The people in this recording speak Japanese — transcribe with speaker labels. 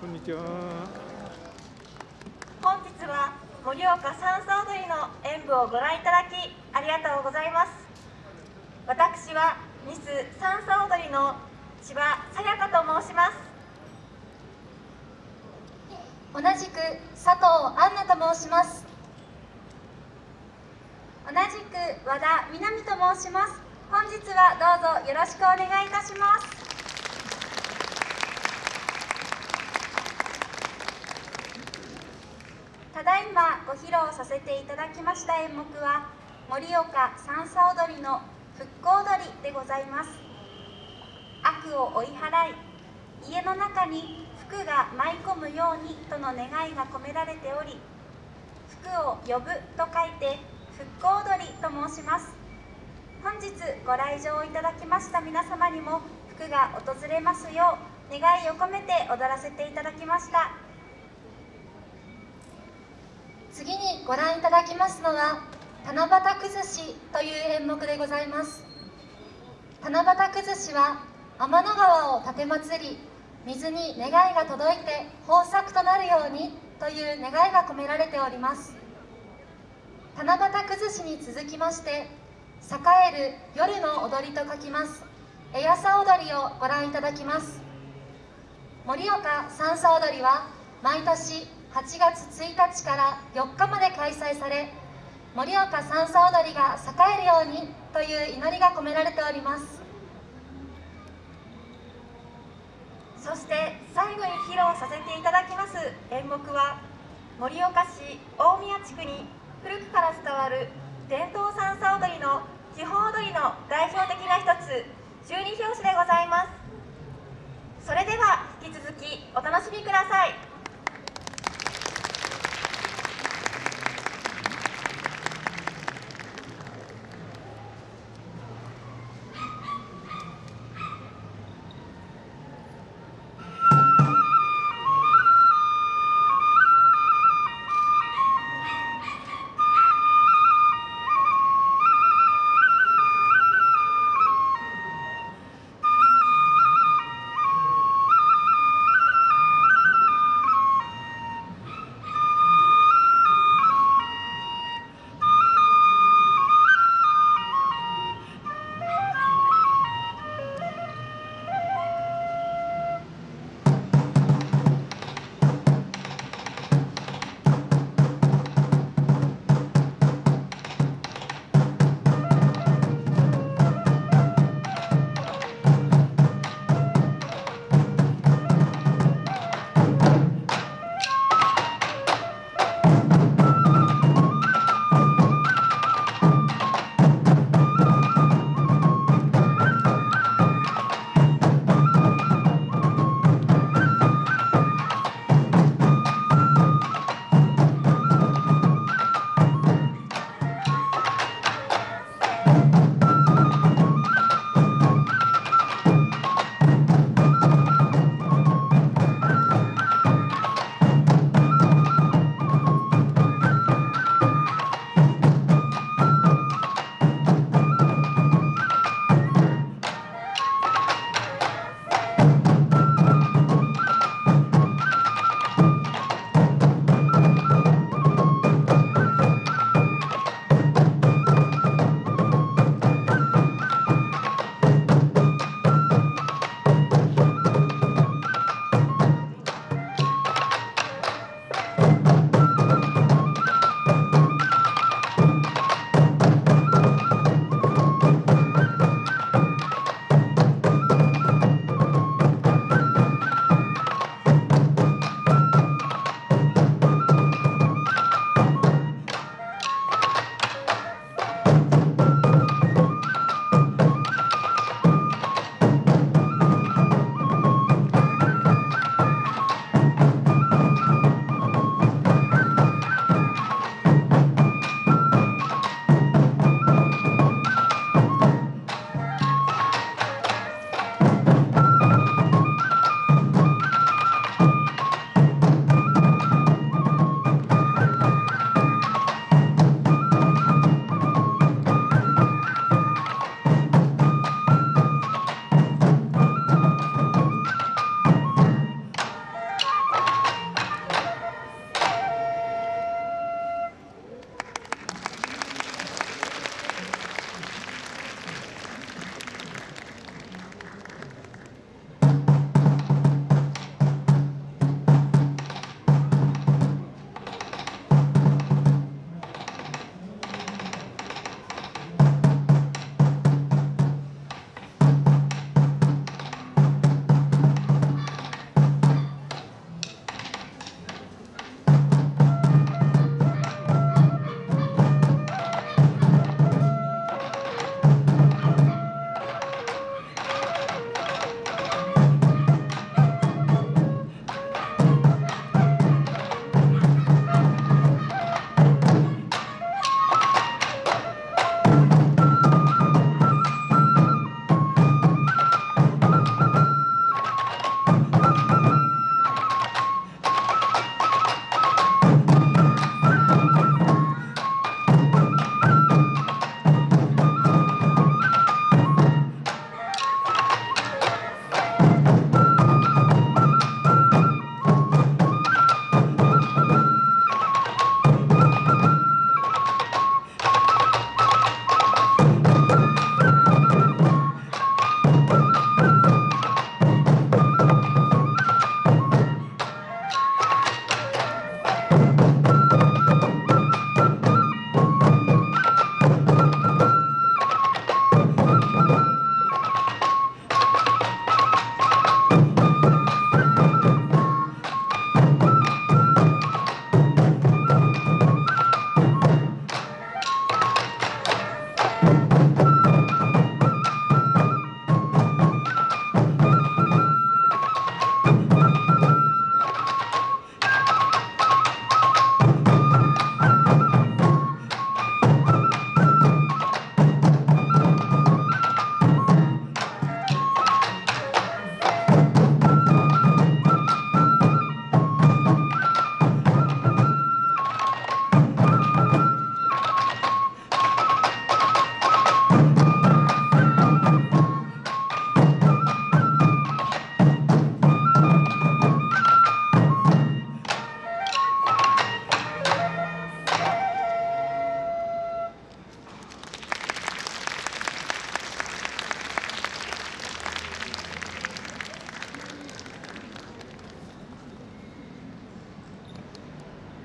Speaker 1: こんにちは。
Speaker 2: 本日は盛岡三叉踊りの演舞をご覧いただきありがとうございます。私はミス三叉踊りの千葉さやかと申します。
Speaker 3: 同じく佐藤杏奈と申します。同じく和田みなみと申します。本日はどうぞよろしくお願いいたします。だいまご披露させていただきました演目は盛岡三叉踊りの復興踊りでございます。悪を追い払い家の中に福が舞い込むようにとの願いが込められており福を呼ぶと書いて復興踊りと申します。本日ご来場いただきました皆様にも福が訪れますよう願いを込めて踊らせていただきました次にご覧いただきますのは七夕崩しという演目でございます。七夕崩しは天の川を奉り水に願いが届いて豊作となるようにという願いが込められております。七夕崩しに続きまして栄える夜の踊りと書きます。エヤサ踊りをご覧いただきます。盛岡三叉踊りは毎年8月1日から4日まで開催され盛岡三叉踊りが栄えるようにという祈りが込められております。
Speaker 2: そして最後に披露させていただきます演目は盛岡市大宮地区に古くから伝わる伝統三叉踊りの基本踊りの代表的な一つ十二拍子でございます。それでは引き続きお楽しみください。